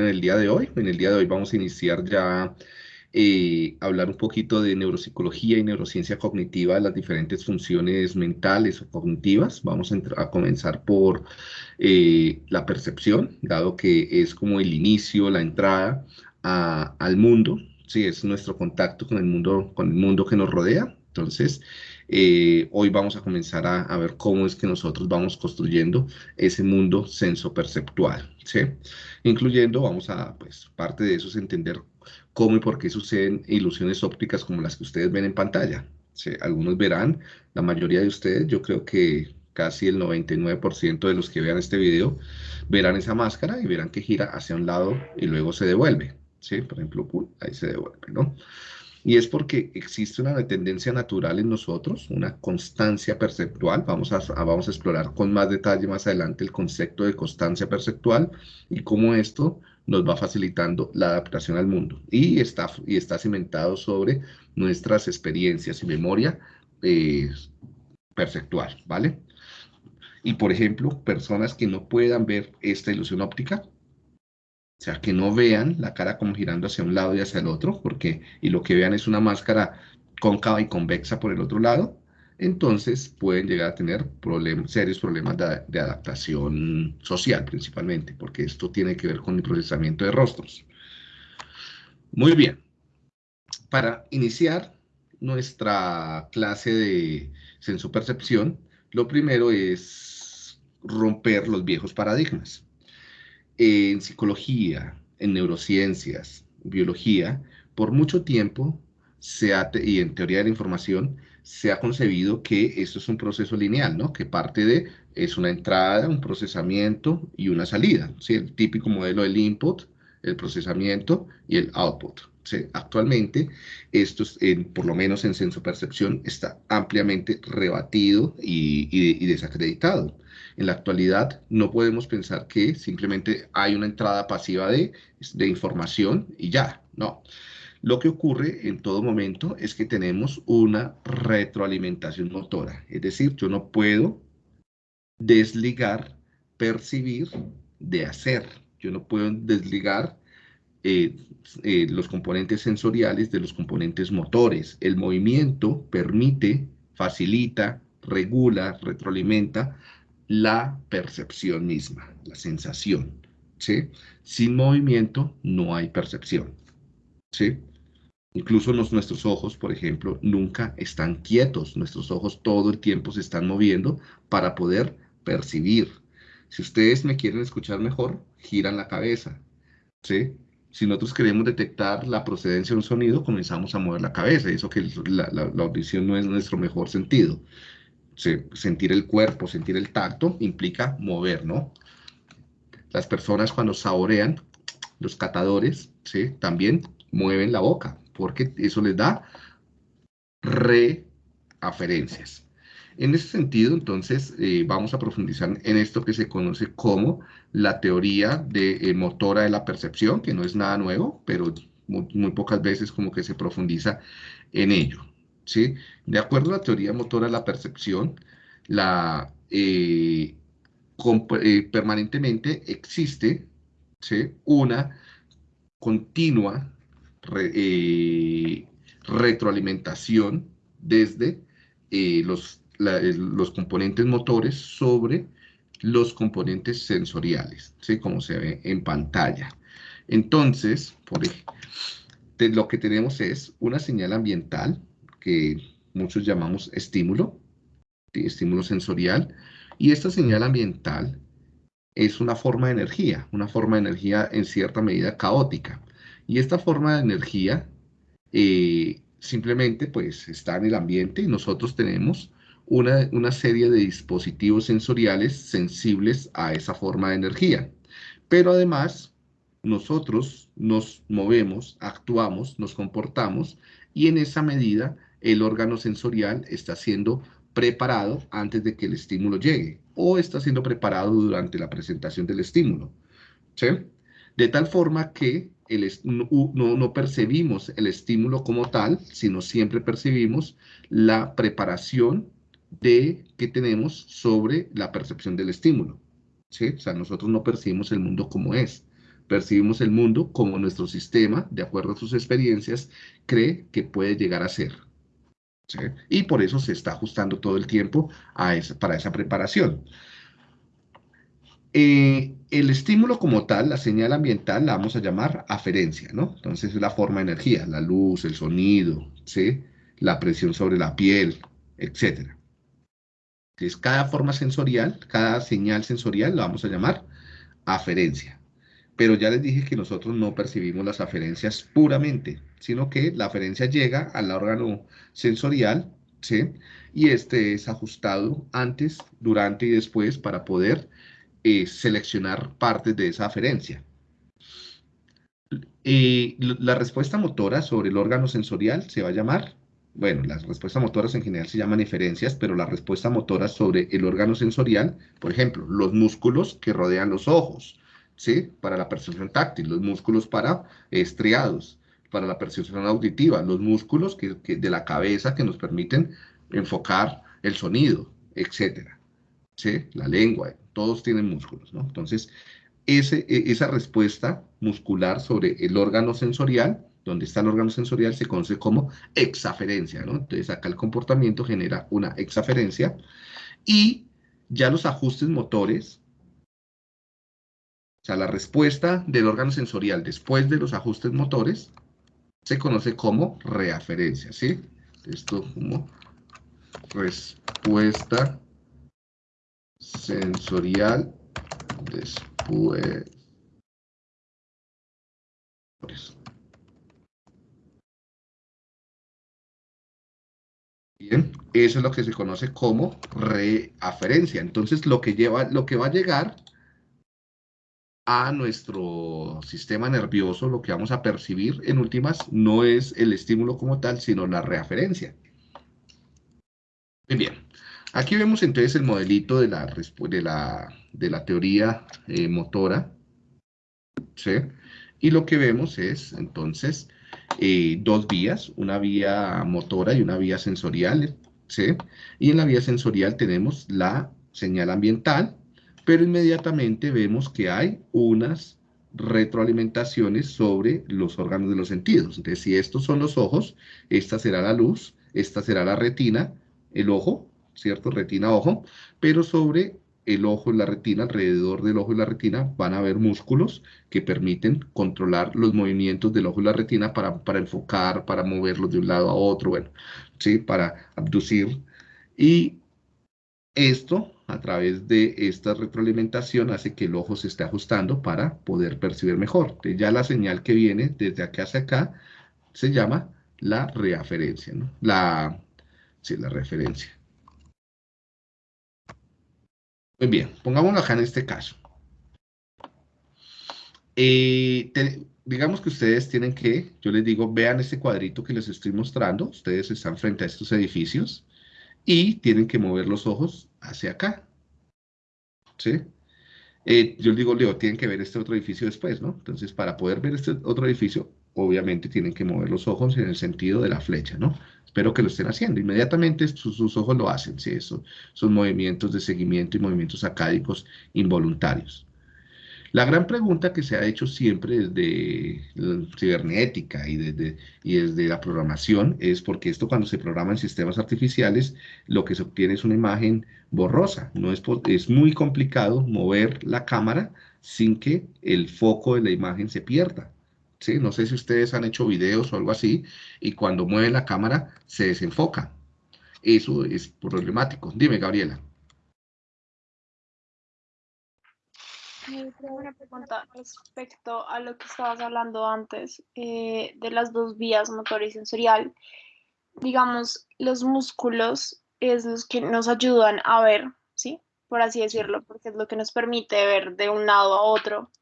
en el día de hoy. En el día de hoy vamos a iniciar ya eh, hablar un poquito de neuropsicología y neurociencia cognitiva, las diferentes funciones mentales o cognitivas. Vamos a, comenzar por eh, la percepción, dado que es como el inicio, la entrada al mundo, sí, es nuestro contacto con el mundo, con el mundo que nos rodea. Entonces, eh, hoy vamos a comenzar a, ver cómo es que nosotros vamos construyendo ese mundo sensoperceptual, ¿sí? Incluyendo, vamos a, pues, parte de eso es entender cómo y por qué suceden ilusiones ópticas como las que ustedes ven en pantalla. ¿sí? Algunos verán, la mayoría de ustedes, yo creo que casi el 99% de los que vean este video, verán esa máscara y verán que gira hacia un lado y luego se devuelve, ¿sí? Por ejemplo, ahí se devuelve, ¿no? Y es porque existe una tendencia natural en nosotros, una constancia perceptual. Vamos a, vamos a explorar con más detalle más adelante el concepto de constancia perceptual y cómo esto nos va facilitando la adaptación al mundo. Y está, y está cimentado sobre nuestras experiencias y memoria eh, perceptual, ¿vale? Y por ejemplo, personas que no puedan ver esta ilusión óptica, o sea, que no vean la cara como girando hacia un lado y hacia el otro, porque, y lo que vean es una máscara cóncava y convexa por el otro lado, entonces pueden llegar a tener serios problemas de, adaptación social principalmente, porque esto tiene que ver con el procesamiento de rostros. Muy bien. Para iniciar nuestra clase de sensopercepción, lo primero es romper los viejos paradigmas en psicología, en neurociencias, biología, por mucho tiempo se y en teoría de la información se ha concebido que esto es un proceso lineal, ¿no? Que parte de, es una entrada, un procesamiento y una salida, ¿sí? El típico modelo del input, el procesamiento y el output. Actualmente, esto, por lo menos en senso percepción, está ampliamente rebatido y, y desacreditado. En la actualidad no podemos pensar que simplemente hay una entrada pasiva de, de información y ya, no. Lo que ocurre en todo momento es que tenemos una retroalimentación motora, es decir, yo no puedo desligar, percibir de hacer. Yo no puedo desligar eh, eh, los componentes sensoriales de los componentes motores. El movimiento permite, facilita, regula, retroalimenta la percepción misma, la sensación, ¿sí? Sin movimiento no hay percepción, ¿sí? Incluso nuestros ojos, por ejemplo, nunca están quietos. Nuestros ojos todo el tiempo se están moviendo para poder percibir. Si ustedes me quieren escuchar mejor, giran la cabeza, ¿sí? Si nosotros queremos detectar la procedencia de un sonido, comenzamos a mover la cabeza. Eso que la, la audición no es nuestro mejor sentido sentir el cuerpo, sentir el tacto, implica mover, ¿no? Las personas cuando saborean, los catadores, ¿sí? También mueven la boca, porque eso les da reaferencias. En ese sentido, entonces, eh, vamos a profundizar en esto que se conoce como la teoría de eh, motora de la percepción, que no es nada nuevo, pero muy pocas veces como que se profundiza en ello. De acuerdo a la teoría motora de la percepción, la, eh, eh, permanentemente existe una continua retroalimentación desde los, los componentes motores sobre los componentes sensoriales, ¿sí? como se ve en pantalla. Entonces, por, lo que tenemos es una señal ambiental que muchos llamamos estímulo, estímulo sensorial, y esta señal ambiental es una forma de energía, una forma de energía en cierta medida caótica. Y esta forma de energía eh, simplemente pues está en el ambiente y nosotros tenemos una, una, serie de dispositivos sensoriales sensibles a esa forma de energía. Pero además nosotros nos movemos, actuamos, nos comportamos y en esa medida el órgano sensorial está siendo preparado antes de que el estímulo llegue o está siendo preparado durante la presentación del estímulo. De tal forma que el, no, no, percibimos el estímulo como tal, sino siempre percibimos la preparación de que tenemos sobre la percepción del estímulo. O sea, nosotros no percibimos el mundo como es, percibimos el mundo como nuestro sistema, de acuerdo a sus experiencias, cree que puede llegar a ser. Y por eso se está ajustando todo el tiempo a para esa preparación. Eh, el estímulo como tal, la señal ambiental, la vamos a llamar aferencia, ¿no? Entonces es la forma de energía, la luz, el sonido. La presión sobre la piel, etc. Entonces cada forma sensorial, cada señal sensorial la vamos a llamar aferencia. Pero ya les dije que nosotros no percibimos las aferencias puramente, sino que la aferencia llega al órgano sensorial, ¿sí? Y este es ajustado antes, durante y después para poder eh, seleccionar partes de esa aferencia. Y la respuesta motora sobre el órgano sensorial se va a llamar, bueno, las respuestas motoras en general se llaman eferencias, pero la respuesta motora sobre el órgano sensorial, por ejemplo, los músculos que rodean los ojos, ¿sí? Para la percepción táctil, los músculos para estriados, para la percepción auditiva, los músculos que, de la cabeza que nos permiten enfocar el sonido, etcétera. ¿Sí? La lengua, todos tienen músculos, ¿no? Entonces, ese, e, esa respuesta muscular sobre el órgano sensorial, donde está el órgano sensorial, se conoce como exaferencia, ¿no? Entonces, acá el comportamiento genera una exaferencia y ya los ajustes motores o sea, la respuesta del órgano sensorial después de los ajustes motores se conoce como reaferencia, ¿sí? Esto como respuesta sensorial después. Bien, eso es lo que se conoce como reaferencia. Entonces, lo que lleva, lo que va a llegar a nuestro sistema nervioso, lo que vamos a percibir en últimas no es el estímulo como tal, sino la referencia. Muy bien, aquí vemos entonces el modelito de la, de la, de la teoría eh, motora, ¿sí? Y lo que vemos es entonces eh, dos vías, una vía motora y una vía sensorial, ¿sí? Y en la vía sensorial tenemos la señal ambiental, pero inmediatamente vemos que hay unas retroalimentaciones sobre los órganos de los sentidos. Entonces, si estos son los ojos, esta será la luz, esta será la retina, el ojo, ¿cierto? Retina, ojo, pero sobre el ojo y la retina, alrededor del ojo y la retina, van a haber músculos que permiten controlar los movimientos del ojo y la retina para, para enfocar, para moverlos de un lado a otro, bueno, ¿sí? Para abducir. Y esto a través de esta retroalimentación hace que el ojo se esté ajustando para poder percibir mejor. ya la señal que viene desde acá hacia acá se llama la referencia, ¿no? La, sí, la referencia. Muy bien, pongámoslo acá en este caso. Eh, digamos que ustedes tienen que, yo les digo, vean este cuadrito que les estoy mostrando. Ustedes están frente a estos edificios y tienen que mover los ojos hacia acá. ¿Sí? Eh, yo digo, Leo, tienen que ver este otro edificio después, ¿no? Entonces, para poder ver este otro edificio, obviamente tienen que mover los ojos en el sentido de la flecha, ¿no? Espero que lo estén haciendo. Inmediatamente sus, sus ojos lo hacen, ¿sí? Eso son movimientos de seguimiento y movimientos acádicos involuntarios. La gran pregunta que se ha hecho siempre desde la cibernética y desde, y desde la programación es porque esto cuando se programa en sistemas artificiales, lo que se obtiene es una imagen borrosa. No es, es muy complicado mover la cámara sin que el foco de la imagen se pierda. ¿Sí? No sé si ustedes han hecho videos o algo así, y cuando mueven la cámara se desenfoca. Eso es problemático. Dime, Gabriela. tengo una pregunta respecto a lo que estabas hablando antes eh, de las dos vías, motor y sensorial. Digamos, los músculos es los que nos ayudan a ver, ¿sí? Por así decirlo, porque es lo que nos permite ver de un lado a otro.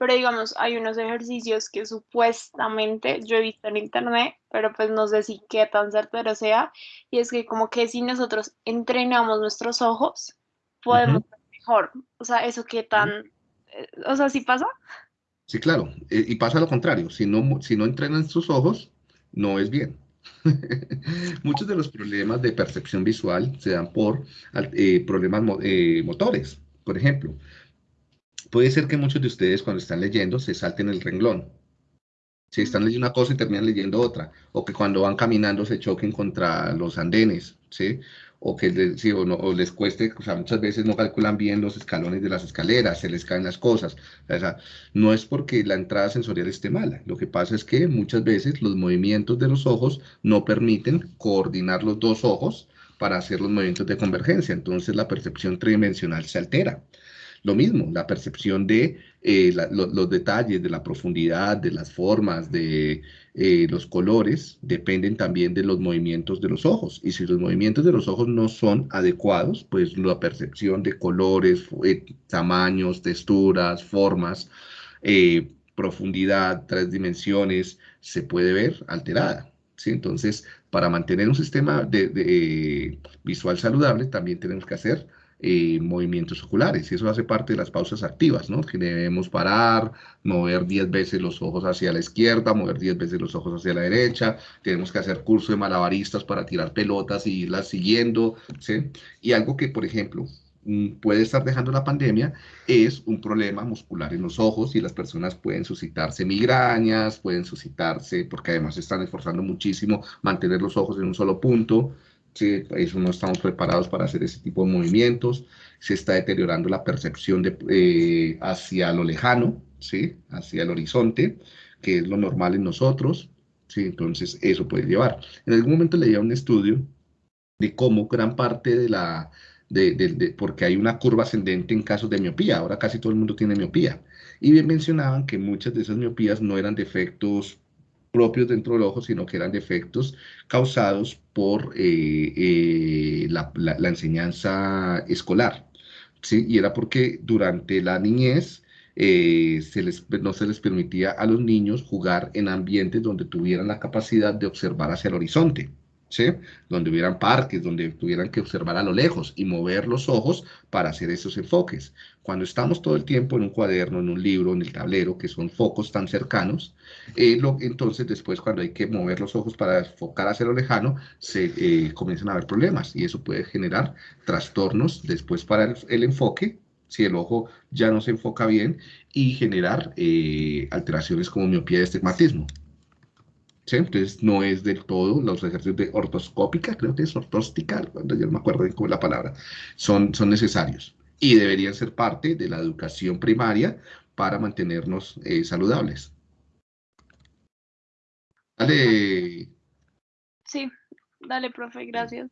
Pero digamos, hay unos ejercicios que supuestamente yo he visto en internet, pero pues no sé si qué tan certero sea, y es que como que si nosotros entrenamos nuestros ojos, podemos ver mejor. O sea, eso qué tan o sea, ¿sí pasa? Sí, claro. Eh, y pasa lo contrario. Si no, si no entrenan sus ojos, no es bien. Muchos de los problemas de percepción visual se dan por eh, problemas eh, motores. Por ejemplo, puede ser que muchos de ustedes cuando están leyendo se salten el renglón. Si están leyendo una cosa y terminan leyendo otra, o que cuando van caminando se choquen contra los andenes, ¿sí? O que les, sí, o, no, o les cueste, o sea, muchas veces no calculan bien los escalones de las escaleras, se les caen las cosas. O sea, no es porque la entrada sensorial esté mala, lo que pasa es que muchas veces los movimientos de los ojos no permiten coordinar los dos ojos para hacer los movimientos de convergencia, entonces la percepción tridimensional se altera. Lo mismo, la percepción de eh, los detalles, de la profundidad, de las formas, de eh, los colores, dependen también de los movimientos de los ojos. Y si los movimientos de los ojos no son adecuados, pues la percepción de colores, eh, tamaños, texturas, formas, profundidad, tres dimensiones, se puede ver alterada. Entonces, para mantener un sistema de, visual saludable, también tenemos que hacer eh, movimientos oculares y eso hace parte de las pausas activas, ¿no? Que debemos parar, mover 10 veces los ojos hacia la izquierda, mover 10 veces los ojos hacia la derecha, tenemos que hacer curso de malabaristas para tirar pelotas y irlas siguiendo, ¿sí? Y algo que, por ejemplo, mm, puede estar dejando la pandemia es un problema muscular en los ojos y las personas pueden suscitarse migrañas, pueden suscitarse, porque además están esforzando muchísimo mantener los ojos en un solo punto, ¿sí? eso no estamos preparados para hacer ese tipo de movimientos, se está deteriorando la percepción de, eh, hacia lo lejano, ¿sí? hacia el horizonte, que es lo normal en nosotros, ¿sí? entonces eso puede llevar. En algún momento leía un estudio de cómo gran parte de la, de, de, porque hay una curva ascendente en casos de miopía, ahora casi todo el mundo tiene miopía, y bien mencionaban que muchas de esas miopías no eran defectos propios dentro del ojo, sino que eran defectos causados por eh, eh, la, enseñanza escolar. ¿sí? Y era porque durante la niñez eh, se les, no se les permitía a los niños jugar en ambientes donde tuvieran la capacidad de observar hacia el horizonte. Donde hubieran parques, donde tuvieran que observar a lo lejos y mover los ojos para hacer esos enfoques. Cuando estamos todo el tiempo en un cuaderno, en un libro, en el tablero, que son focos tan cercanos, eh, entonces después cuando hay que mover los ojos para enfocar hacia lo lejano, se eh, comienzan a haber problemas y eso puede generar trastornos después para el, enfoque, si el ojo ya no se enfoca bien, y generar eh, alteraciones como miopía y estigmatismo. Entonces no es del todo los ejercicios de ortoscópica, creo que es ortóstica, cuando yo no me acuerdo bien cómo es la palabra, son, son necesarios y deberían ser parte de la educación primaria para mantenernos eh, saludables. Dale. Sí, dale, profe, gracias.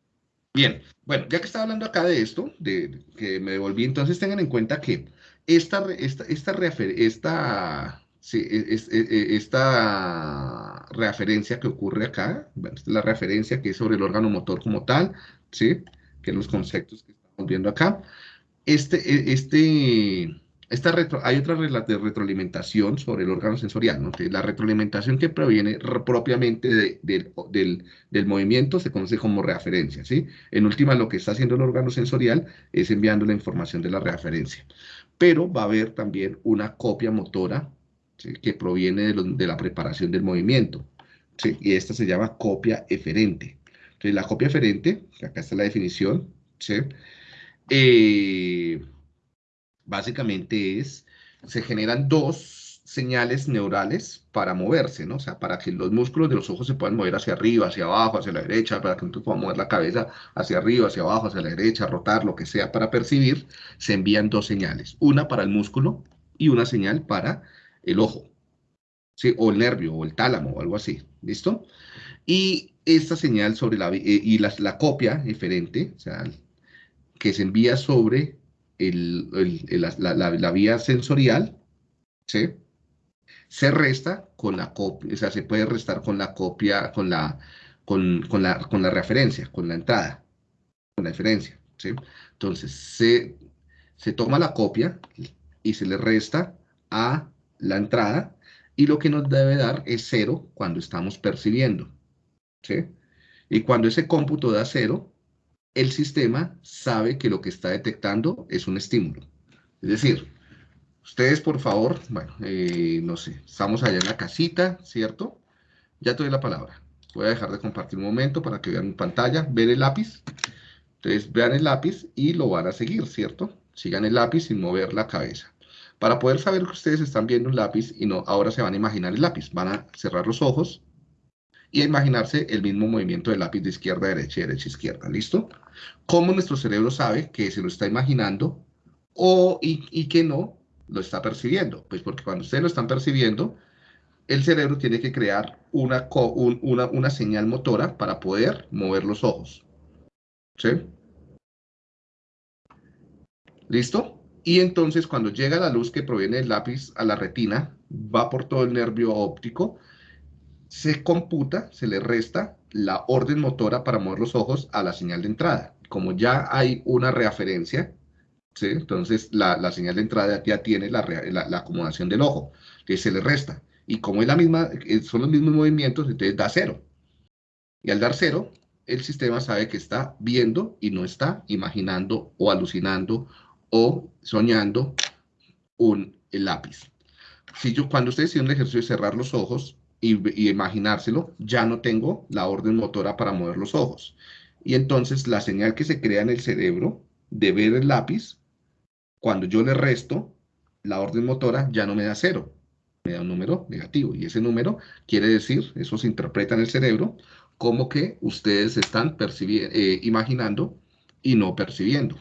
Bien, bueno, ya que estaba hablando acá de esto, de que me devolví, entonces tengan en cuenta que esta, esta, esta, esta Sí, e, e, e, esta referencia que ocurre acá, es la referencia que es sobre el órgano motor como tal, ¿sí? que los conceptos que estamos viendo acá. Este, este, esta retro, hay otra de retroalimentación sobre el órgano sensorial, ¿no? la retroalimentación que proviene propiamente del, del, movimiento se conoce como referencia, ¿sí? En última, lo que está haciendo el órgano sensorial es enviando la información de la referencia. Pero va a haber también una copia motora que proviene de, la preparación del movimiento. Y esta se llama copia eferente. Entonces, la copia eferente, acá está la definición, eh, básicamente es, se generan dos señales neurales para moverse, ¿no? Sea, para que los músculos de los ojos se puedan mover hacia arriba, hacia abajo, hacia la derecha, para que nosotros podamos mover la cabeza hacia arriba, hacia abajo, hacia la derecha, rotar, lo que sea, para percibir, se envían dos señales. Una para el músculo y una señal para el ojo, ¿sí? o el nervio, o el tálamo, o algo así, ¿listo? Y esta señal sobre la, eh, y la, la copia diferente, o sea, que se envía sobre el, la, vía sensorial, ¿sí? se resta con la copia, o sea, se puede restar con la copia, con la, con, con la, con la referencia, con la entrada, con la diferencia, ¿sí? Entonces, se, se toma la copia y se le resta a la entrada y lo que nos debe dar es cero cuando estamos percibiendo. ¿sí? Y cuando ese cómputo da cero, el sistema sabe que lo que está detectando es un estímulo. Es decir, ustedes por favor, bueno, eh, no sé, estamos allá en la casita, ¿cierto? Ya doy la palabra. Voy a dejar de compartir un momento para que vean mi pantalla, ver el lápiz. Entonces vean el lápiz y lo van a seguir, ¿cierto? Sigan el lápiz sin mover la cabeza. Para poder saber que ustedes están viendo un lápiz y no, ahora se van a imaginar el lápiz. Van a cerrar los ojos y a imaginarse el mismo movimiento del lápiz de izquierda derecha y derecha izquierda. ¿Listo? ¿Cómo nuestro cerebro sabe que se lo está imaginando o, y, que no lo está percibiendo? Pues porque cuando ustedes lo están percibiendo, el cerebro tiene que crear una, una, una señal motora para poder mover los ojos. ¿Sí? ¿Listo? Y entonces cuando llega la luz que proviene del lápiz a la retina, va por todo el nervio óptico, se computa, se le resta la orden motora para mover los ojos a la señal de entrada. Como ya hay una reaferencia, ¿sí? entonces la, señal de entrada ya tiene la, acomodación del ojo, que se le resta. Y como es la misma, eh, son los mismos movimientos, entonces da cero. Y al dar cero, el sistema sabe que está viendo y no está imaginando o alucinando o soñando un lápiz. Si yo, cuando ustedes hicieron el ejercicio de cerrar los ojos y, imaginárselo, ya no tengo la orden motora para mover los ojos. Y entonces la señal que se crea en el cerebro de ver el lápiz, cuando yo le resto, la orden motora ya no me da cero, me da un número negativo. Y ese número quiere decir, eso se interpreta en el cerebro, como que ustedes están eh, imaginando y no percibiendo.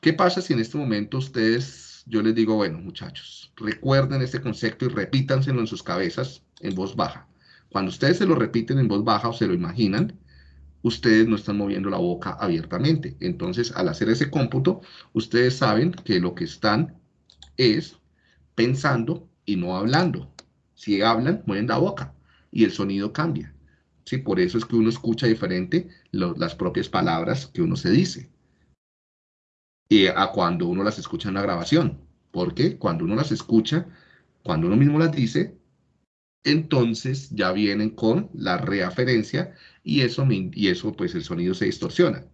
¿Qué pasa si en este momento ustedes, yo les digo, bueno, muchachos, recuerden este concepto y repítanselo en sus cabezas en voz baja? Cuando ustedes se lo repiten en voz baja o se lo imaginan, ustedes no están moviendo la boca abiertamente. Entonces, al hacer ese cómputo, ustedes saben que lo que están es pensando y no hablando. Si hablan, mueven la boca y el sonido cambia. ¿Sí? Por eso es que uno escucha diferente las propias palabras que uno se dice y a cuando uno las escucha en la grabación. Porque cuando uno las escucha, cuando uno mismo las dice, entonces ya vienen con la reaferencia y eso, y eso pues el sonido se distorsiona.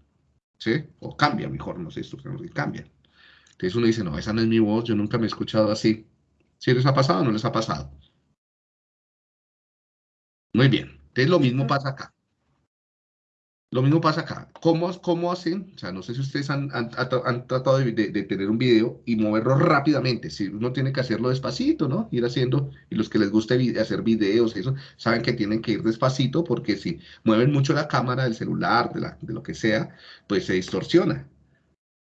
¿Sí? O cambia, mejor, no se distorsiona, cambia. Entonces uno dice, no, esa no es mi voz, yo nunca me he escuchado así. ¿Sí les ha pasado o no les ha pasado? Muy bien. Entonces lo mismo pasa acá. Lo mismo pasa acá. ¿Cómo, cómo hacen? O sea, no sé si ustedes han, tratado de, tener un video y moverlo rápidamente. Si uno tiene que hacerlo despacito, ¿no? Ir haciendo, y los que les gusta hacer videos, eso, saben que tienen que ir despacito porque si mueven mucho la cámara del celular, de, la, de lo que sea, pues se distorsiona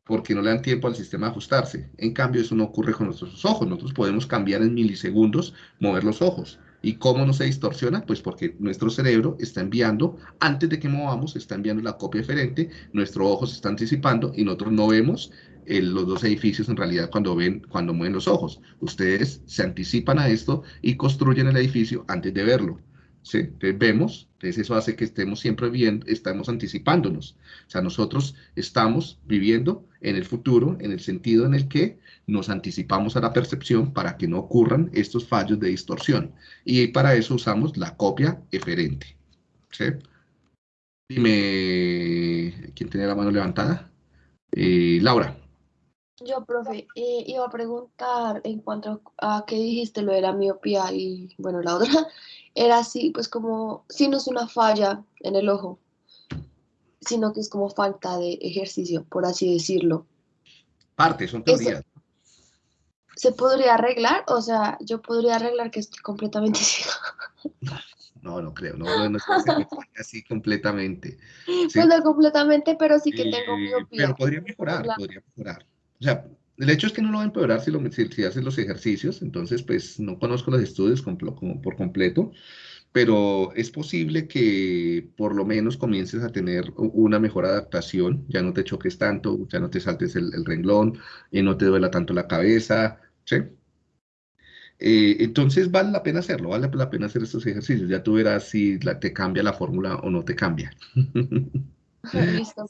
porque no le dan tiempo al sistema a ajustarse. En cambio, eso no ocurre con nuestros ojos. Nosotros podemos cambiar en milisegundos, mover los ojos. ¿Y cómo no se distorsiona? Pues porque nuestro cerebro está enviando, antes de que movamos, está enviando la copia diferente, nuestro ojo se está anticipando y nosotros no vemos los dos edificios en realidad cuando ven, cuando mueven los ojos. Ustedes se anticipan a esto y construyen el edificio antes de verlo. ¿Sí? Entonces vemos, entonces eso hace que estemos siempre viendo, estamos anticipándonos. O sea, nosotros estamos viviendo en el futuro en el sentido en el que nos anticipamos a la percepción para que no ocurran estos fallos de distorsión. Y para eso usamos la copia eferente. ¿sí? Dime, ¿quién tiene la mano levantada? Eh, Laura. Yo, profe, iba a preguntar en cuanto a qué dijiste lo de la miopía y, bueno, la otra, era así, pues como, si no es una falla en el ojo, sino que es como falta de ejercicio, por así decirlo. Parte, son teorías. ¿Se podría arreglar? O sea, yo podría arreglar que estoy completamente ciega. No, no creo, no, no, así completamente. Pues no completamente, pero sí que tengo miopía. Pero podría mejorar, podría mejorar. O sea, el hecho es que no lo va a empeorar si, lo, si, haces los ejercicios, entonces pues no conozco los estudios por completo, pero es posible que por lo menos comiences a tener una mejor adaptación, ya no te choques tanto, ya no te saltes el, renglón, y no te duela tanto la cabeza, ¿sí? Eh, entonces vale la pena hacerlo, vale la pena hacer estos ejercicios, ya tú verás si te cambia la fórmula o no te cambia. Listo,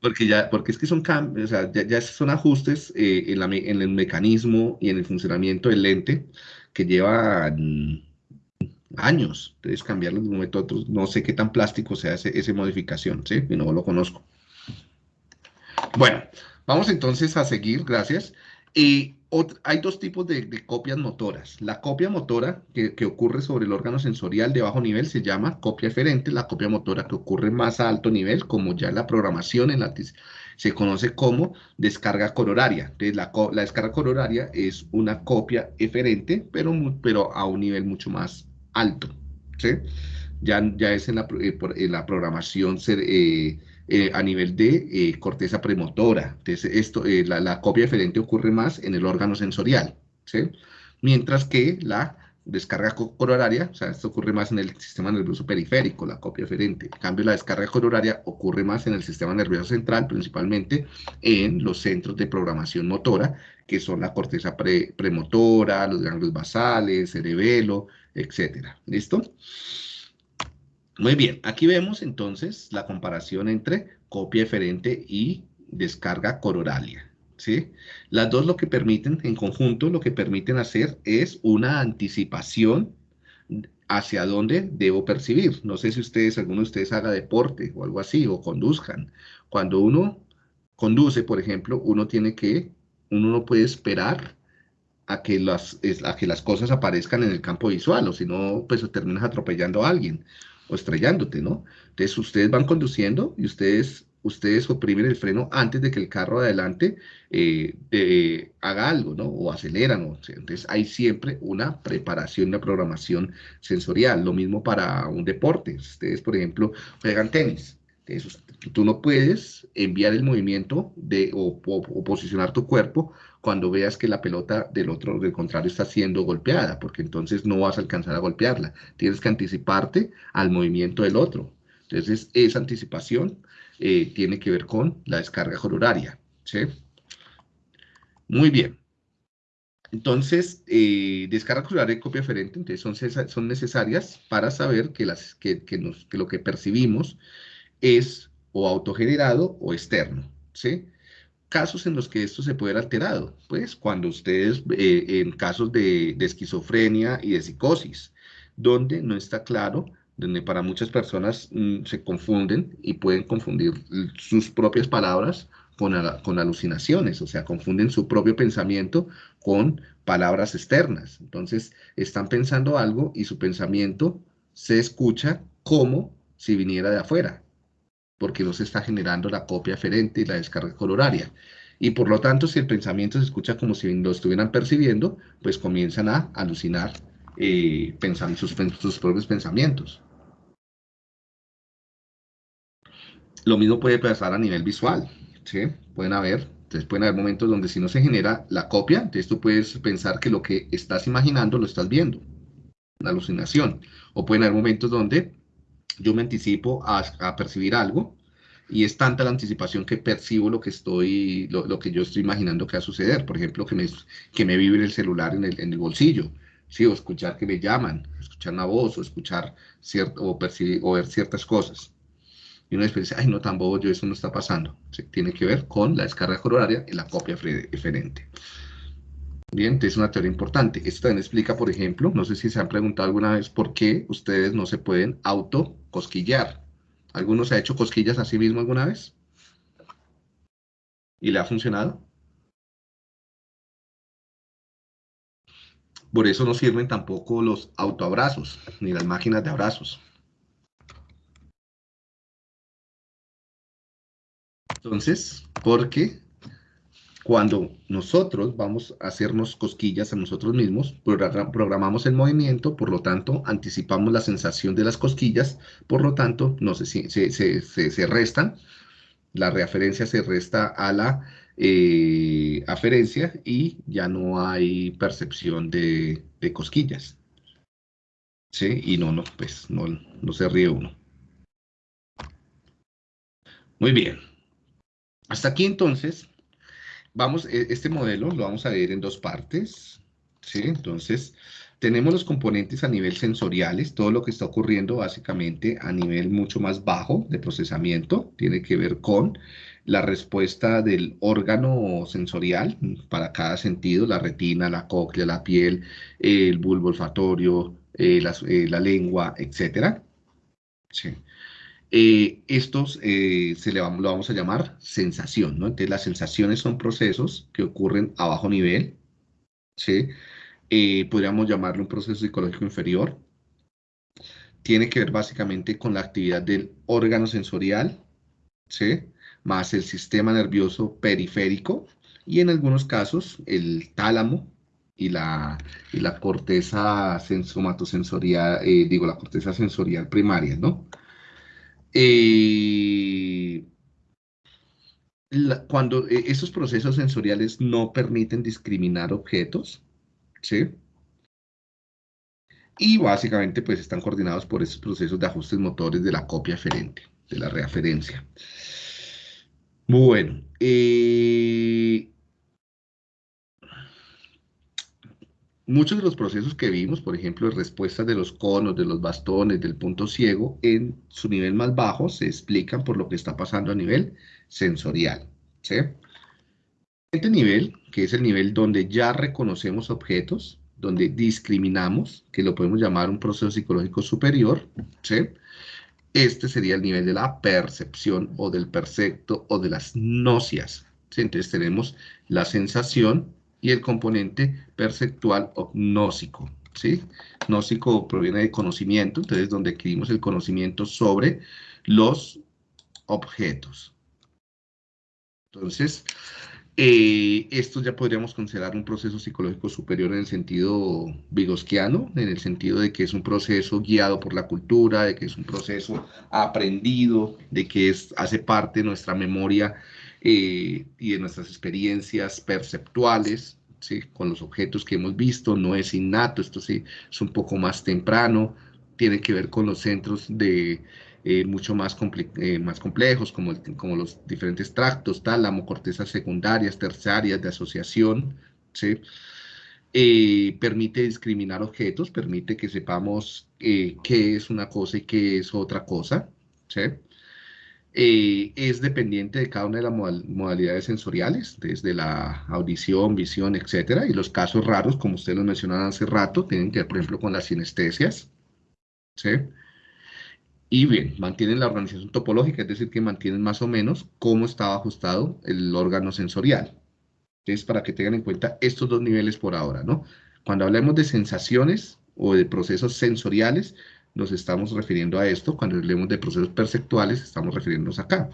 porque ya, porque es que son cambios, o sea, ya, son ajustes eh, en, la, en, el mecanismo y en el funcionamiento del lente que llevan años. Entonces, cambiarlo de un momento a otro, no sé qué tan plástico sea esa modificación, ¿sí? no lo conozco. Bueno, vamos entonces a seguir, gracias. Y hay dos tipos de, copias motoras. La copia motora que, ocurre sobre el órgano sensorial de bajo nivel se llama copia eferente. La copia motora que ocurre más a alto nivel, como ya la programación en se conoce como descarga cororaria. Entonces, la, descarga cororaria es una copia eferente, pero, a un nivel mucho más alto. Ya, es en la, eh, programación eh, eh, a nivel de corteza premotora. Entonces, esto, la, la, copia eferente ocurre más en el órgano sensorial, Mientras que la descarga coronaria, o sea, esto ocurre más en el sistema nervioso periférico, la copia eferente. En cambio, la descarga coronaria ocurre más en el sistema nervioso central, principalmente en los centros de programación motora, que son la corteza premotora, los ganglios basales, cerebelo, etcétera. ¿Listo? Muy bien, aquí vemos entonces la comparación entre copia eferente y descarga coronaria. ¿sí? Las dos lo que permiten, en conjunto, lo que permiten hacer es una anticipación hacia dónde debo percibir. No sé si ustedes, alguno de ustedes haga deporte o algo así, o conduzcan. Cuando uno conduce, por ejemplo, uno tiene que, uno no puede esperar a que las, a que las cosas aparezcan en el campo visual, o si no, pues terminas atropellando a alguien o estrellándote, ¿no? Entonces, ustedes van conduciendo y ustedes ustedes oprimen el freno antes de que el carro adelante eh, haga algo, ¿no? O aceleran. Entonces hay siempre una preparación, una programación sensorial. Lo mismo para un deporte. Ustedes, por ejemplo, juegan tenis. Tú no puedes enviar el movimiento de, o, posicionar tu cuerpo cuando veas que la pelota del otro, del contrario, está siendo golpeada, porque entonces no vas a alcanzar a golpearla. Tienes que anticiparte al movimiento del otro. Entonces, esa anticipación eh, tiene que ver con la descarga coronaria. ¿sí? Muy bien. Entonces, eh, descarga coronaria y copia aferente entonces son, son necesarias para saber que, las, que, que, lo que percibimos es o autogenerado o externo. ¿sí? Casos en los que esto se puede ver alterado, pues cuando ustedes, eh, en casos de, esquizofrenia y de psicosis, donde no está claro donde para muchas personas mm, se confunden y pueden confundir sus propias palabras con, con, alucinaciones, o sea, confunden su propio pensamiento con palabras externas. Entonces, están pensando algo y su pensamiento se escucha como si viniera de afuera, porque no se está generando la copia aferente y la descarga coloraria. Y por lo tanto, si el pensamiento se escucha como si lo estuvieran percibiendo, pues comienzan a alucinar eh, sus propios pensamientos. Lo mismo puede pasar a nivel visual, ¿sí? Pueden haber, entonces pueden haber momentos donde si no se genera la copia, entonces tú puedes pensar que lo que estás imaginando lo estás viendo, una alucinación. O pueden haber momentos donde yo me anticipo a, percibir algo y es tanta la anticipación que percibo lo que estoy, lo, que yo estoy imaginando que va a suceder. Por ejemplo, que me, que me vive el celular en el, en el bolsillo, ¿sí? o escuchar que me llaman, escuchar una voz, o escuchar cierto, o, percibir, o ver ciertas cosas. Y uno después dice, ay, no, tan bobo, yo eso no está pasando. tiene que ver con la descarga coronaria y la copia eferente. Bien, entonces es una teoría importante. Esto también explica, por ejemplo, no sé si se han preguntado alguna vez por qué ustedes no se pueden autocosquillar. ¿Alguno se ha hecho cosquillas a sí mismo alguna vez? ¿Y le ha funcionado? Por eso no sirven tampoco los autoabrazos, ni las máquinas de abrazos. Entonces, porque cuando nosotros vamos a hacernos cosquillas a nosotros mismos, programamos el movimiento, por lo tanto, anticipamos la sensación de las cosquillas, por lo tanto, no se, se, restan, la referencia se resta a la eh, aferencia y ya no hay percepción de, de cosquillas. ¿Sí? Y no, no, pues no, no se ríe uno. Muy bien. Hasta aquí entonces, vamos, e, este modelo lo vamos a ver en dos partes, ¿sí? Entonces, tenemos los componentes a nivel sensoriales, todo lo que está ocurriendo básicamente a nivel mucho más bajo de procesamiento, tiene que ver con la respuesta del órgano sensorial para cada sentido, la retina, la cóclea, la piel, el bulbo olfatorio, eh, la, eh, la, lengua, etc. Sí. Eh, estos se le lo vamos a llamar sensación, ¿no? Entonces las sensaciones son procesos que ocurren a bajo nivel, ¿sí? podríamos llamarlo un proceso psicológico inferior. Tiene que ver básicamente con la actividad del órgano sensorial, ¿sí? más el sistema nervioso periférico y en algunos casos el tálamo y la, y la corteza sensomatosensorial, eh, digo, la corteza sensorial primaria, ¿no? Eh, cuando eh, esos procesos sensoriales no permiten discriminar objetos, ¿sí? Y básicamente pues están coordinados por esos procesos de ajustes motores de la copia aferente, de la reaferencia. Bueno, eh, muchos de los procesos que vimos, por ejemplo, respuestas de los conos, de los bastones, del punto ciego, en su nivel más bajo se explican por lo que está pasando a nivel sensorial. ¿sí? Este nivel, que es el nivel donde ya reconocemos objetos, donde discriminamos, que lo podemos llamar un proceso psicológico superior, ¿sí? Este sería el nivel de la percepción o del percepto o de las nocias. Entonces tenemos la sensación y el componente perceptual o gnósico. ¿sí? Gnósico proviene de conocimiento, entonces donde adquirimos el conocimiento sobre los objetos. Entonces, eh, esto ya podríamos considerar un proceso psicológico superior en el sentido vigosquiano, en el sentido de que es un proceso guiado por la cultura, de que es un proceso aprendido, de que es, hace parte de nuestra memoria eh, y de nuestras experiencias perceptuales, ¿sí? con los objetos que hemos visto, no es innato, esto sí es un poco más temprano, tiene que ver con los centros de eh, mucho más, eh, más complejos, como, como los diferentes tractos, tálamo, cortezas secundarias, terciarias de asociación, ¿sí? Permite discriminar objetos, permite que sepamos qué es una cosa y qué es otra cosa, ¿sí? Es dependiente de cada una de las modalidades sensoriales, desde la audición, visión, etcétera, y los casos raros, como ustedes lo mencionaban hace rato, tienen que ver, por ejemplo, con las sinestesias, ¿sí? Y bien, mantienen la organización topológica, es decir, que mantienen más o menos cómo estaba ajustado el órgano sensorial. Es para que tengan en cuenta estos dos niveles por ahora, ¿no? Cuando hablemos de sensaciones o de procesos sensoriales, nos estamos refiriendo a esto. Cuando hablemos de procesos perceptuales, estamos refiriéndonos acá.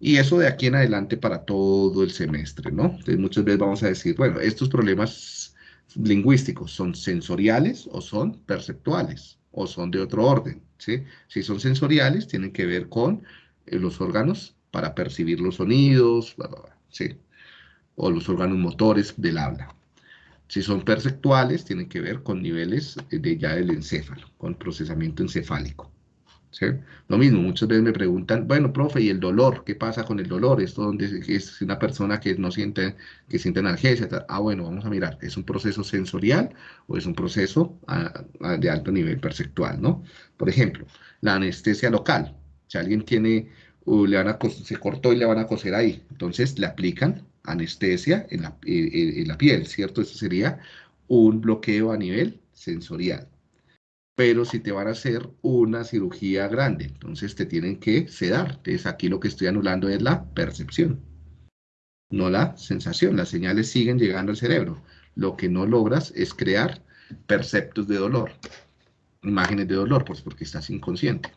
Y eso de aquí en adelante para todo el semestre, ¿no? Entonces muchas veces vamos a decir, bueno, estos problemas lingüísticos son sensoriales o son perceptuales o son de otro orden. ¿sí? Si son sensoriales, tienen que ver con eh, los órganos para percibir los sonidos, ¿sí? o los órganos motores del habla. Si son perceptuales, tienen que ver con niveles de ya del encéfalo, con procesamiento encefálico. Lo mismo, muchas veces me preguntan, bueno, profe, ¿y el dolor? ¿Qué pasa con el dolor? ¿Esto donde es una persona que no siente, que siente analgesia? Ah, bueno, vamos a mirar, ¿es un proceso sensorial o es un proceso ah, ah, de alto nivel perceptual, ¿no? Por ejemplo, la anestesia local. Si alguien tiene, uh, le van a, se cortó y le van a coser ahí, entonces le aplican anestesia en la, en la piel, ¿cierto? Eso sería un bloqueo a nivel sensorial pero si te van a hacer una cirugía grande, entonces te tienen que sedar. Entonces aquí lo que estoy anulando es la percepción, no la sensación. Las señales siguen llegando al cerebro. Lo que no logras es crear perceptos de dolor, imágenes de dolor, pues porque estás inconsciente.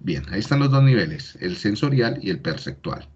Bien, ahí están los dos niveles, el sensorial y el perceptual.